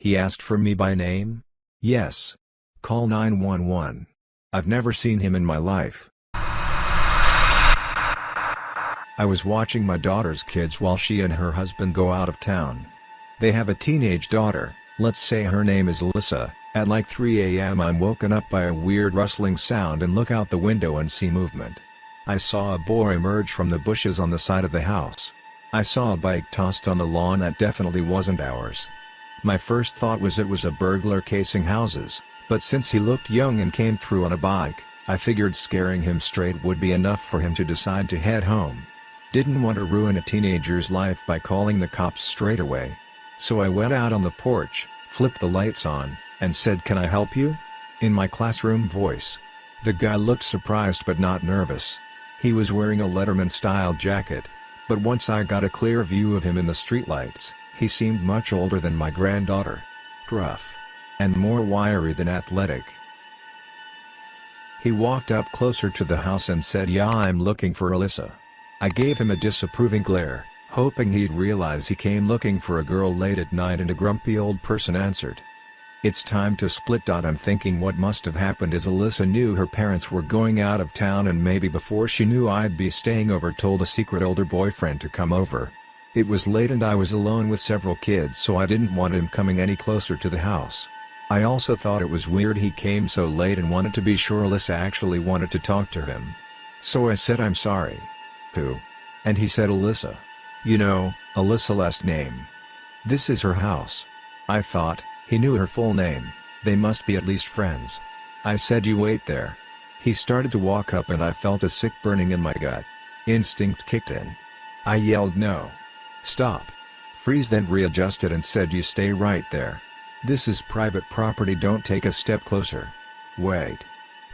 He asked for me by name? Yes. Call 911. I've never seen him in my life. I was watching my daughter's kids while she and her husband go out of town. They have a teenage daughter, let's say her name is Alyssa, at like 3 am I'm woken up by a weird rustling sound and look out the window and see movement. I saw a boy emerge from the bushes on the side of the house. I saw a bike tossed on the lawn that definitely wasn't ours. My first thought was it was a burglar casing houses, but since he looked young and came through on a bike, I figured scaring him straight would be enough for him to decide to head home. Didn't want to ruin a teenager's life by calling the cops straight away. So I went out on the porch, flipped the lights on, and said can I help you? In my classroom voice. The guy looked surprised but not nervous. He was wearing a Letterman-style jacket, but once I got a clear view of him in the streetlights, he seemed much older than my granddaughter. Gruff. And more wiry than athletic. He walked up closer to the house and said yeah I'm looking for Alyssa. I gave him a disapproving glare, hoping he'd realize he came looking for a girl late at night and a grumpy old person answered. It's time to split. I'm thinking what must have happened is Alyssa knew her parents were going out of town and maybe before she knew I'd be staying over told a secret older boyfriend to come over. It was late and I was alone with several kids so I didn't want him coming any closer to the house. I also thought it was weird he came so late and wanted to be sure Alyssa actually wanted to talk to him. So I said I'm sorry. Who? And he said Alyssa. You know, Alyssa last name. This is her house. I thought, he knew her full name, they must be at least friends. I said you wait there. He started to walk up and I felt a sick burning in my gut. Instinct kicked in. I yelled no. Stop. Freeze then readjusted and said you stay right there. This is private property don't take a step closer. Wait.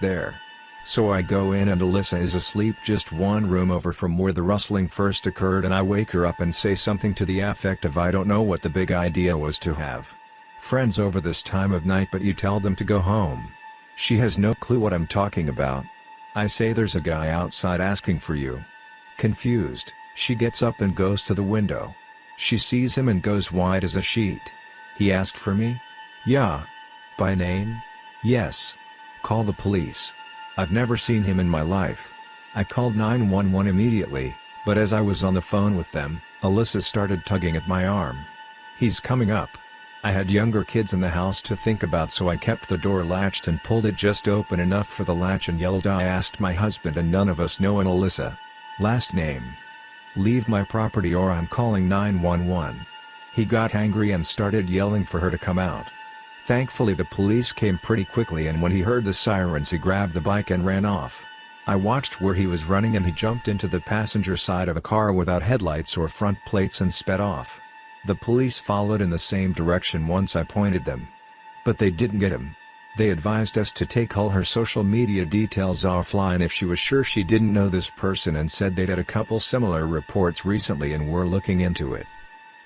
There. So I go in and Alyssa is asleep just one room over from where the rustling first occurred and I wake her up and say something to the effect of I don't know what the big idea was to have friends over this time of night but you tell them to go home. She has no clue what I'm talking about. I say there's a guy outside asking for you. Confused, she gets up and goes to the window. She sees him and goes white as a sheet. He asked for me? Yeah. By name? Yes. Call the police. I've never seen him in my life. I called 911 immediately, but as I was on the phone with them, Alyssa started tugging at my arm. He's coming up. I had younger kids in the house to think about so I kept the door latched and pulled it just open enough for the latch and yelled I asked my husband and none of us know an Alyssa. Last name. Leave my property or I'm calling 911. He got angry and started yelling for her to come out. Thankfully the police came pretty quickly and when he heard the sirens he grabbed the bike and ran off. I watched where he was running and he jumped into the passenger side of a car without headlights or front plates and sped off. The police followed in the same direction once I pointed them. But they didn't get him. They advised us to take all her social media details offline if she was sure she didn't know this person and said they'd had a couple similar reports recently and were looking into it.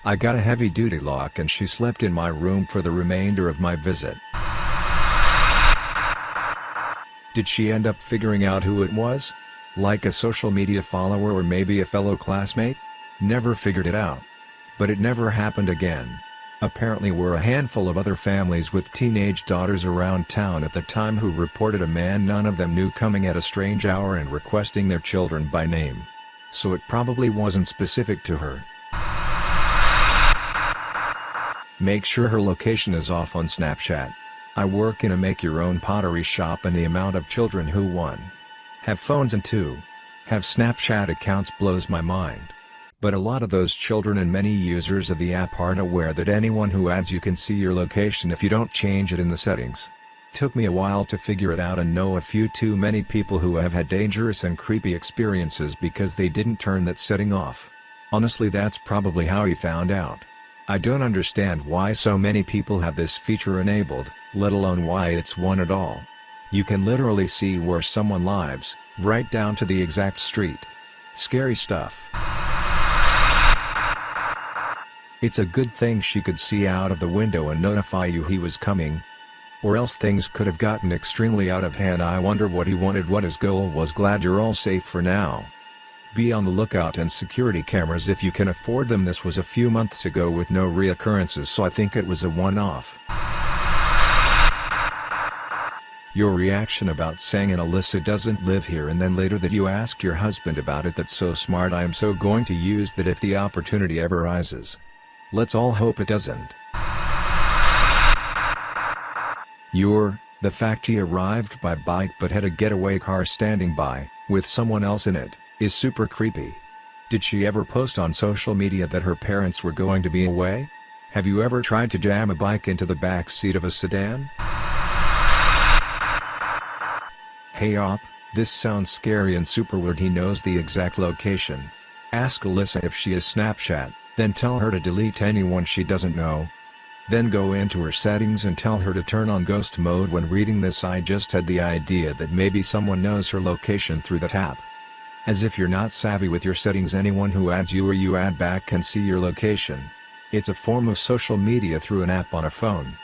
I got a heavy-duty lock and she slept in my room for the remainder of my visit. Did she end up figuring out who it was? Like a social media follower or maybe a fellow classmate? Never figured it out. But it never happened again. Apparently were a handful of other families with teenage daughters around town at the time who reported a man none of them knew coming at a strange hour and requesting their children by name. So it probably wasn't specific to her. Make sure her location is off on Snapchat. I work in a make-your-own pottery shop and the amount of children who 1. Have phones and 2. Have Snapchat accounts blows my mind. But a lot of those children and many users of the app aren't aware that anyone who adds you can see your location if you don't change it in the settings. Took me a while to figure it out and know a few too many people who have had dangerous and creepy experiences because they didn't turn that setting off. Honestly that's probably how he found out. I don't understand why so many people have this feature enabled, let alone why it's one at all. You can literally see where someone lives, right down to the exact street. Scary stuff. It's a good thing she could see out of the window and notify you he was coming. Or else things could have gotten extremely out of hand I wonder what he wanted what his goal was glad you're all safe for now. Be on the lookout and security cameras if you can afford them this was a few months ago with no reoccurrences so I think it was a one-off. Your reaction about saying an Alyssa doesn't live here and then later that you ask your husband about it that's so smart I am so going to use that if the opportunity ever rises. Let's all hope it doesn't. Your, the fact he arrived by bike but had a getaway car standing by, with someone else in it, is super creepy. Did she ever post on social media that her parents were going to be away? Have you ever tried to jam a bike into the back seat of a sedan? Hey op, this sounds scary and super weird he knows the exact location. Ask Alyssa if she is Snapchat, then tell her to delete anyone she doesn't know. Then go into her settings and tell her to turn on ghost mode when reading this I just had the idea that maybe someone knows her location through the app. As if you're not savvy with your settings anyone who adds you or you add back can see your location. It's a form of social media through an app on a phone.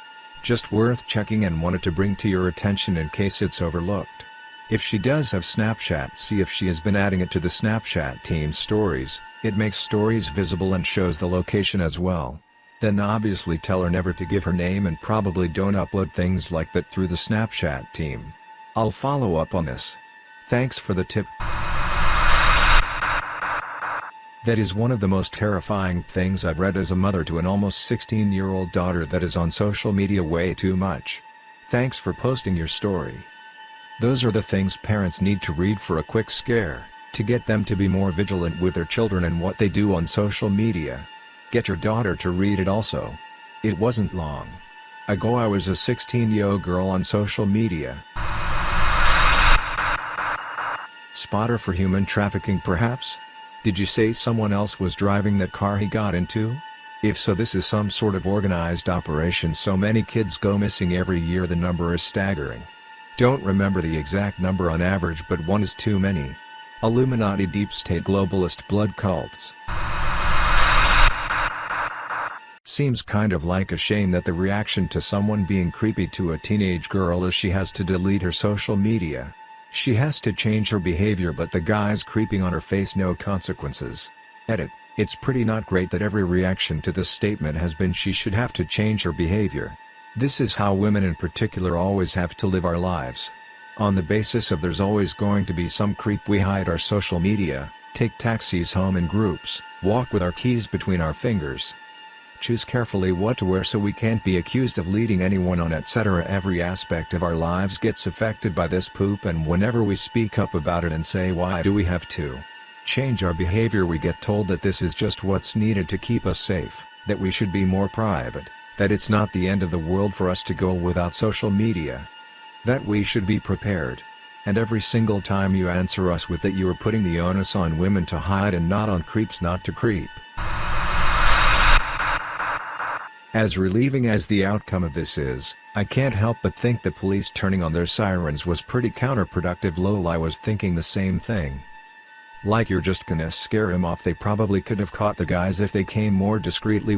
Just worth checking and wanted to bring to your attention in case it's overlooked. If she does have Snapchat see if she has been adding it to the Snapchat team's stories, it makes stories visible and shows the location as well. Then obviously tell her never to give her name and probably don't upload things like that through the Snapchat team. I'll follow up on this. Thanks for the tip. That is one of the most terrifying things I've read as a mother to an almost 16 year old daughter that is on social media way too much. Thanks for posting your story. Those are the things parents need to read for a quick scare, to get them to be more vigilant with their children and what they do on social media. Get your daughter to read it also. It wasn't long ago I was a 16-year-old girl on social media. Spotter for human trafficking perhaps? Did you say someone else was driving that car he got into? If so this is some sort of organized operation so many kids go missing every year the number is staggering. Don't remember the exact number on average but one is too many. Illuminati deep state globalist blood cults. Seems kind of like a shame that the reaction to someone being creepy to a teenage girl is she has to delete her social media. She has to change her behavior but the guy's creeping on her face no consequences. Edit, it's pretty not great that every reaction to this statement has been she should have to change her behavior. This is how women in particular always have to live our lives. On the basis of there's always going to be some creep we hide our social media, take taxis home in groups, walk with our keys between our fingers. Choose carefully what to wear so we can't be accused of leading anyone on etc. Every aspect of our lives gets affected by this poop and whenever we speak up about it and say why do we have to change our behavior we get told that this is just what's needed to keep us safe, that we should be more private that it's not the end of the world for us to go without social media. That we should be prepared. And every single time you answer us with that you are putting the onus on women to hide and not on creeps not to creep. As relieving as the outcome of this is, I can't help but think the police turning on their sirens was pretty counterproductive lol I was thinking the same thing. Like you're just gonna scare him off they probably could have caught the guys if they came more discreetly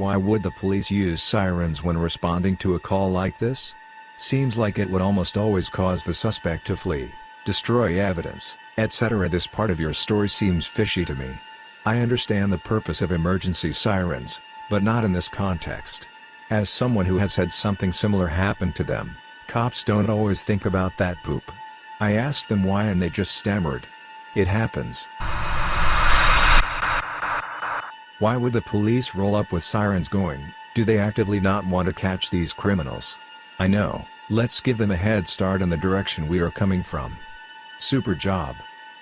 why would the police use sirens when responding to a call like this? Seems like it would almost always cause the suspect to flee, destroy evidence, etc. This part of your story seems fishy to me. I understand the purpose of emergency sirens, but not in this context. As someone who has had something similar happen to them, cops don't always think about that poop. I asked them why and they just stammered. It happens. Why would the police roll up with sirens going, do they actively not want to catch these criminals? I know, let's give them a head start in the direction we are coming from. Super job.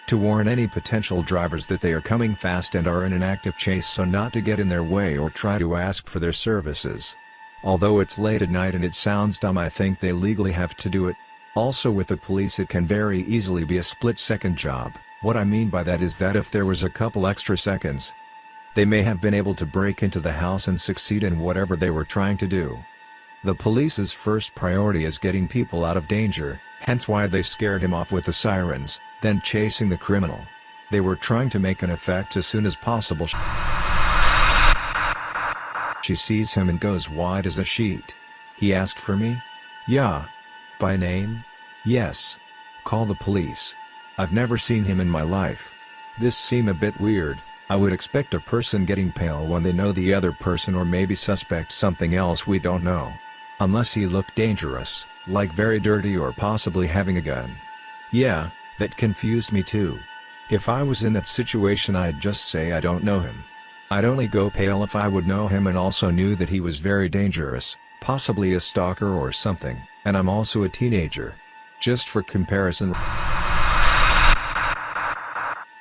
To warn any potential drivers that they are coming fast and are in an active chase so not to get in their way or try to ask for their services. Although it's late at night and it sounds dumb I think they legally have to do it. Also with the police it can very easily be a split second job, what I mean by that is that if there was a couple extra seconds, they may have been able to break into the house and succeed in whatever they were trying to do. The police's first priority is getting people out of danger, hence why they scared him off with the sirens, then chasing the criminal. They were trying to make an effect as soon as possible. She sees him and goes wide as a sheet. He asked for me? Yeah. By name? Yes. Call the police. I've never seen him in my life. This seem a bit weird, I would expect a person getting pale when they know the other person or maybe suspect something else we don't know. Unless he looked dangerous, like very dirty or possibly having a gun. Yeah, that confused me too. If I was in that situation I'd just say I don't know him. I'd only go pale if I would know him and also knew that he was very dangerous, possibly a stalker or something, and I'm also a teenager. Just for comparison.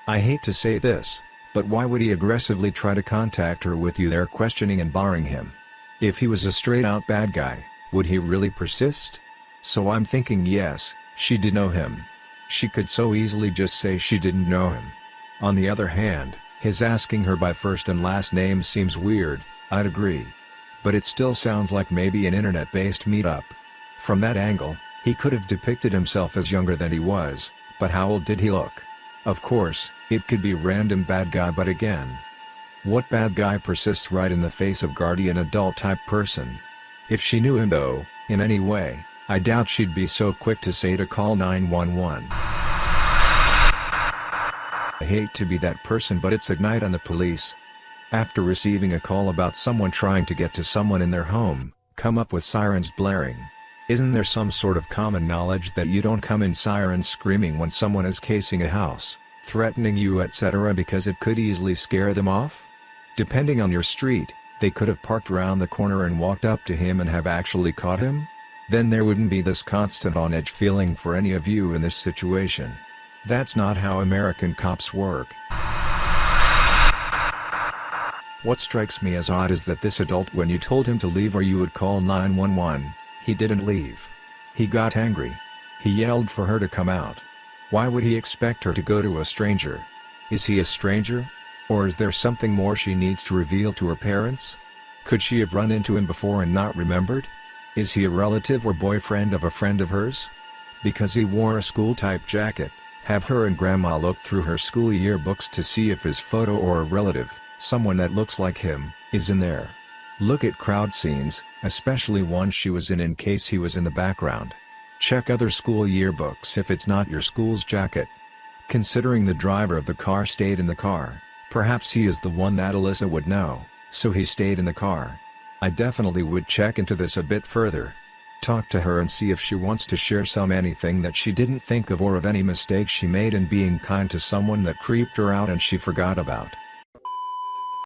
I hate to say this, but why would he aggressively try to contact her with you there questioning and barring him? If he was a straight-out bad guy, would he really persist? So I'm thinking yes, she did know him. She could so easily just say she didn't know him. On the other hand, his asking her by first and last name seems weird, I'd agree. But it still sounds like maybe an internet-based meetup. From that angle, he could have depicted himself as younger than he was, but how old did he look? Of course, it could be random bad guy but again. What bad guy persists right in the face of guardian adult type person? If she knew him though, in any way, I doubt she'd be so quick to say to call 911. I hate to be that person but it's Ignite on the police. After receiving a call about someone trying to get to someone in their home, come up with sirens blaring. Isn't there some sort of common knowledge that you don't come in sirens screaming when someone is casing a house, threatening you etc. because it could easily scare them off? Depending on your street, they could have parked around the corner and walked up to him and have actually caught him? Then there wouldn't be this constant on-edge feeling for any of you in this situation. That's not how American cops work. What strikes me as odd is that this adult when you told him to leave or you would call 911, he didn't leave. He got angry. He yelled for her to come out. Why would he expect her to go to a stranger? Is he a stranger? Or is there something more she needs to reveal to her parents? Could she have run into him before and not remembered? Is he a relative or boyfriend of a friend of hers? Because he wore a school-type jacket, have her and grandma look through her school yearbooks to see if his photo or a relative, someone that looks like him, is in there. Look at crowd scenes, especially one she was in in case he was in the background. Check other school yearbooks if it's not your school's jacket. Considering the driver of the car stayed in the car, perhaps he is the one that Alyssa would know, so he stayed in the car. I definitely would check into this a bit further. Talk to her and see if she wants to share some anything that she didn't think of or of any mistakes she made in being kind to someone that creeped her out and she forgot about.